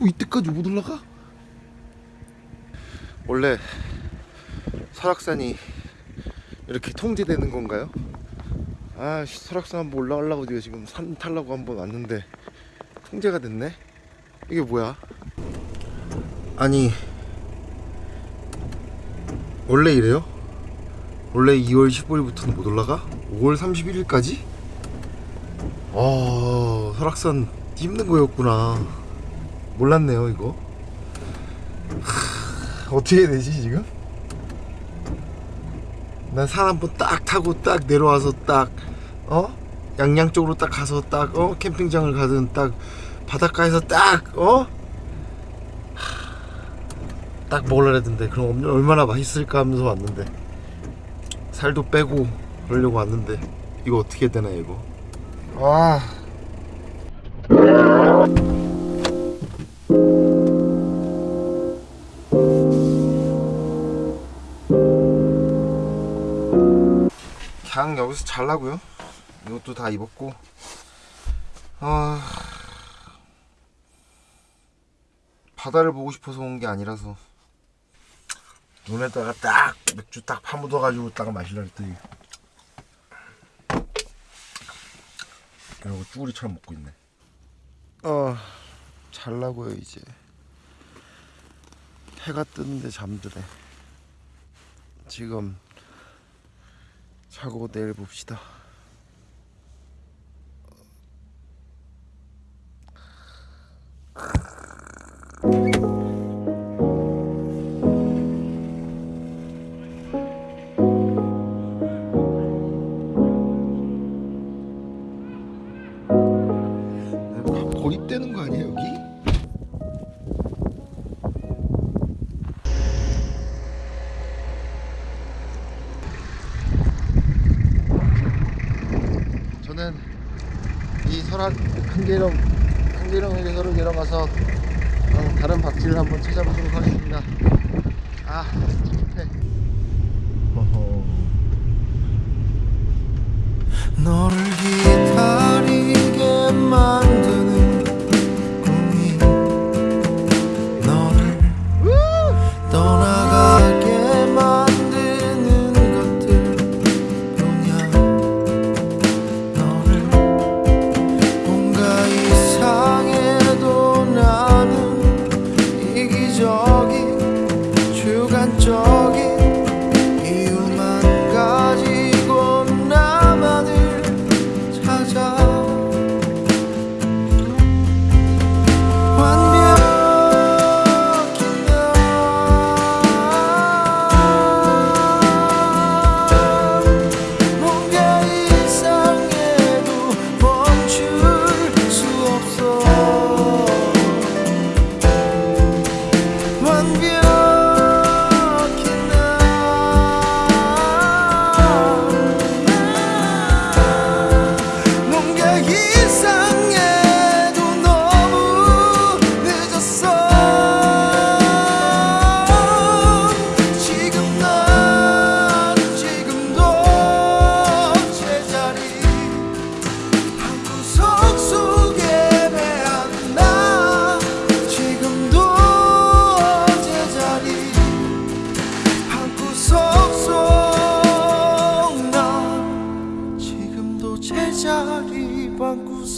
어, 이때까지 못 올라가? 원래 설악산이 이렇게 통제되는 건가요? 아 씨, 설악산 한번 올라가려고 지금 산 타려고 한번 왔는데 통제가 됐네? 이게 뭐야? 아니 원래 이래요? 원래 2월 15일부터는 못 올라가? 5월 31일까지? 아 설악산 힘든 거였구나 몰랐네요 이거 하, 어떻게 해야 되지 지금? 난 산 한 번 딱 타고 딱 내려와서 딱 어? 양양 쪽으로 딱 가서 딱 어? 캠핑장을 가든 딱 바닷가에서 딱 어? 하, 딱 먹으려 했는데 그럼 얼- 얼마나 맛있을까 하면서 왔는데 살도 빼고 그러려고 왔는데 이거 어떻게 되나 이거 아 그냥 여기서 잘라고요. 이것도 다 입었고. 아 바다를 보고 싶어서 온 게 아니라서. 눈에다가 딱 맥주 딱 파묻어 가지고 딱 마시려 했더니. 이러고 쭈구리처럼 먹고 있네 아 잘라고요 이제. 해가 뜨는데 잠드네 지금 자고 내일 봅시다 설악 한계령 한계령 해서로 내려가서 어, 다른 박쥐를 한번 찾아보도록 하겠습니다. 아 찝찝해. 너를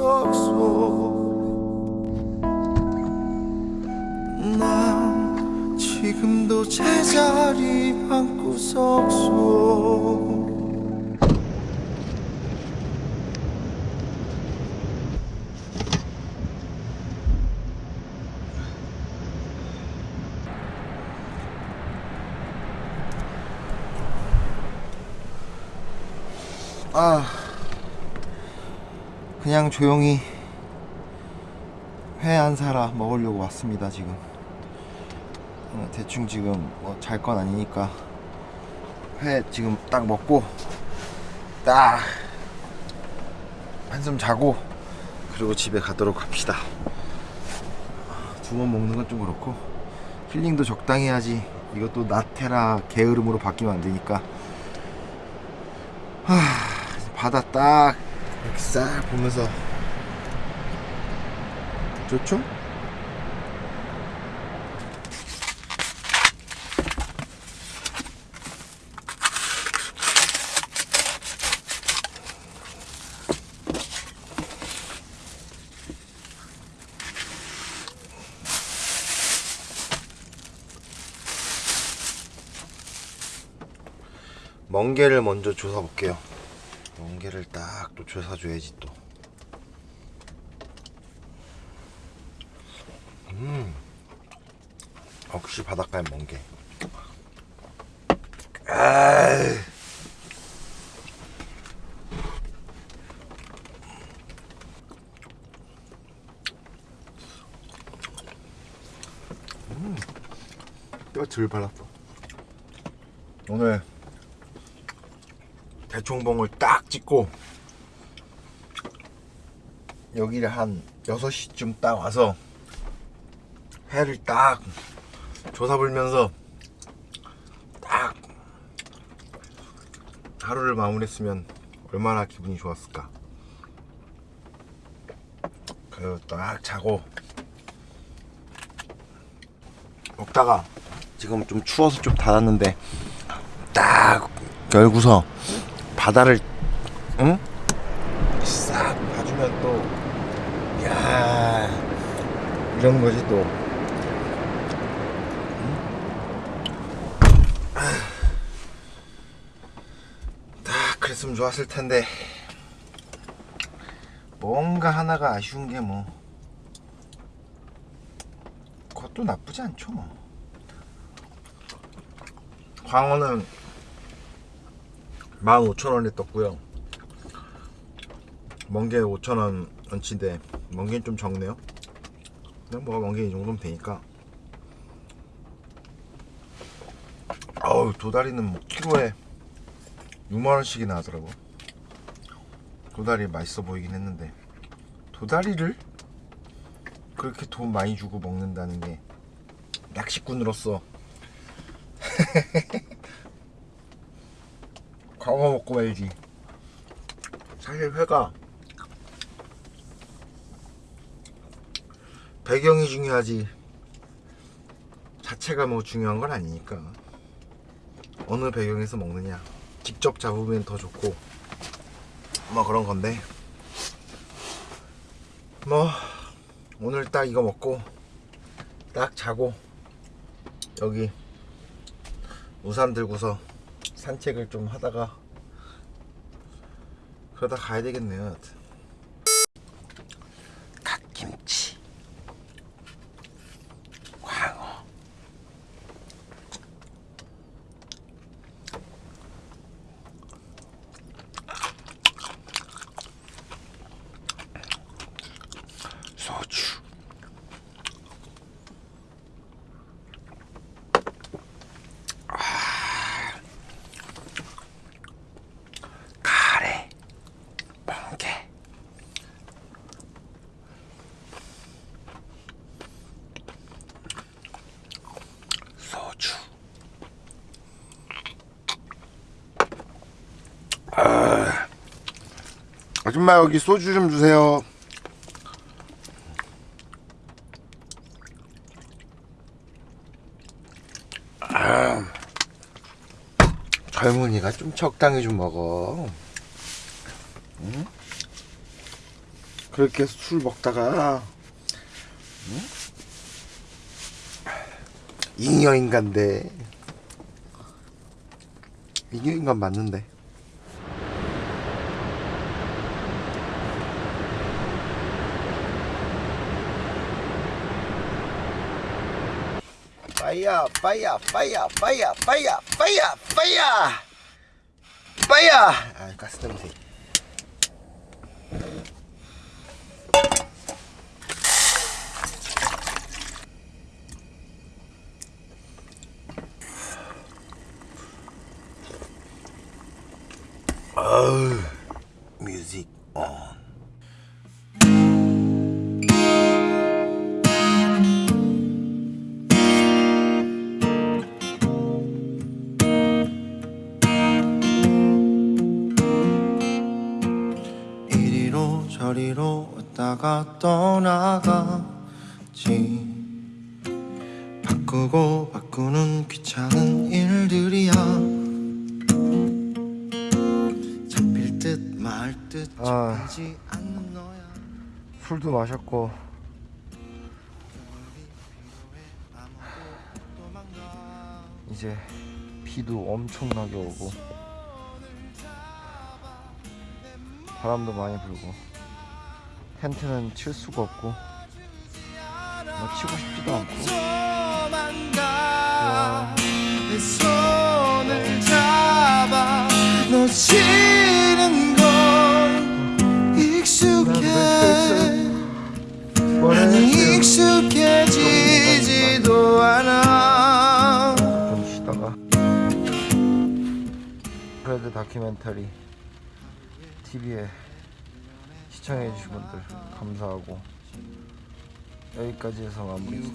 속 난 지금도 제자리 방구석 속. 아 그냥 조용히 회 한 사라 먹으려고 왔습니다 지금. 어, 대충 지금 뭐 잘 건 아니니까 회 지금 딱 먹고 딱 한숨 자고 그리고 집에 가도록 합시다. 두 번 먹는 건 좀 그렇고 힐링도 적당히 해야지. 이것도 나테라 게으름으로 바뀌면 안 되니까. 하, 바다 딱 이렇게 싹 보면서 좋죠? 멍게를 먼저 조사 볼게요 멍게를 딱또 조사 줘야지 또. 음, 역시 바닷가의 멍게. 아이. 뼈질 발랐어. 오늘 대총봉을 딱 찍고 여기를 한 6시쯤 딱 와서 해를 딱 조사 불면서 딱 하루를 마무리했으면 얼마나 기분이 좋았을까. 그리고 딱 자고 먹다가 지금 좀 추워서 좀 닫았는데 딱 열고서 바다를 응? 싹 봐주면 또 야, 이런 거지 또. 응? 아. 딱 그랬으면 좋았을 텐데 뭔가 하나가 아쉬운 게 뭐 그것도 나쁘지 않죠 뭐. 광어는 15,000원에 떴고요. 멍게 5,000원 원치인데 멍게는 좀 적네요. 그냥 뭐 멍게 이 정도면 되니까. 어우 도다리는 뭐 키로에 6만 원씩이나 하더라고. 도다리 맛있어 보이긴 했는데 도다리를 그렇게 돈 많이 주고 먹는다는 게 낚시꾼으로서 광어 먹고 말지. 사실 회가 배경이 중요하지. 자체가 뭐 중요한 건 아니니까. 어느 배경에서 먹느냐. 직접 잡으면 더 좋고. 뭐 그런 건데. 뭐 오늘 딱 이거 먹고 딱 자고 여기 우산 들고서 산책을 좀 하다가 그러다 가야 되겠네요. 갓김치, 광어, 소주. 아줌마 여기 소주 좀 주세요. 아, 젊은이가 좀 적당히 좀 먹어. 응? 그렇게 술 먹다가 응? 잉여인간데 잉여인간 맞는데 fire, fire, fire, fire, fire, fire, fire, fire. Ah, custom. Eh. Oh, music on. 나가 떠나갔지. 바꾸고 바꾸는 귀찮은 일들이야. 잡힐 듯 말 듯 잡히지 아, 않는 너야. 술도 마셨고. 이제 비도 엄청나게 오고. 바람도 많이 불고. 텐트는 칠 수가 없고 뭐 치고 싶지도 않고. 건 익숙해. 익숙해지지도 않아. 좀 쉬다가. 프레드 다큐멘터리 TV에 시청해 주신 분들 감사하고 여기까지 해서 마무리 할게요